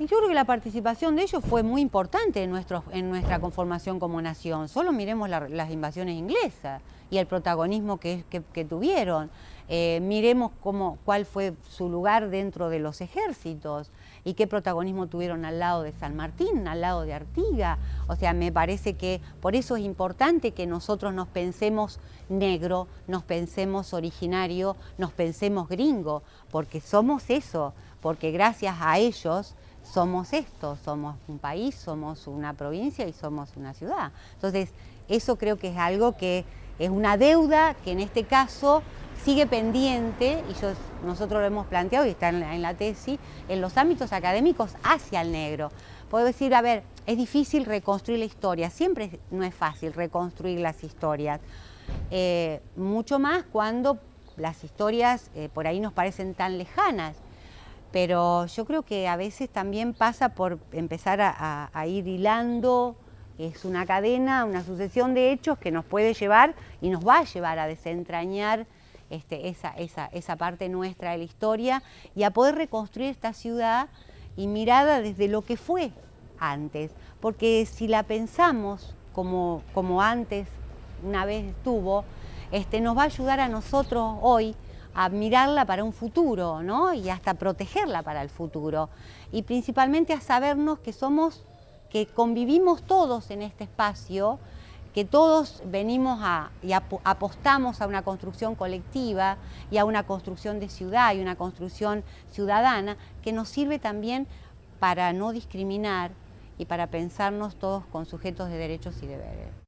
Y yo creo que la participación de ellos fue muy importante en, nuestra conformación como nación. Solo miremos las invasiones inglesas y el protagonismo que, tuvieron. Eh, miremos cuál fue su lugar dentro de los ejércitos y qué protagonismo tuvieron al lado de San Martín, al lado de Artiga. O sea, me parece que por eso es importante que nosotros nos pensemos negro, nos pensemos originario, nos pensemos gringo, porque somos eso, porque gracias a ellos somos esto, somos un país, somos una provincia y somos una ciudad. Entonces, eso creo que es algo que es una deuda que en este caso sigue pendiente, y nosotros lo hemos planteado y está en la, tesis, en los ámbitos académicos hacia el negro. Puedo decir, a ver, es difícil reconstruir la historia, siempre no es fácil reconstruir las historias, eh, mucho más cuando las historias eh, por ahí nos parecen tan lejanas pero yo creo que a veces también pasa por empezar a, ir hilando, es una cadena, una sucesión de hechos que nos puede llevar y nos va a llevar a desentrañar este, esa, esa, parte nuestra de la historia y a poder reconstruir esta ciudad y mirada desde lo que fue antes, porque si la pensamos como, como antes una vez estuvo, este, nos va a ayudar a nosotros hoy a mirarla para un futuro, ¿no? Y hasta protegerla para el futuro. Y principalmente a sabernos que somos, que convivimos todos en este espacio, que todos venimos a, y apostamos a una construcción colectiva y a una construcción de ciudad y una construcción ciudadana que nos sirve también para no discriminar y para pensarnos todos con sujetos de derechos y deberes.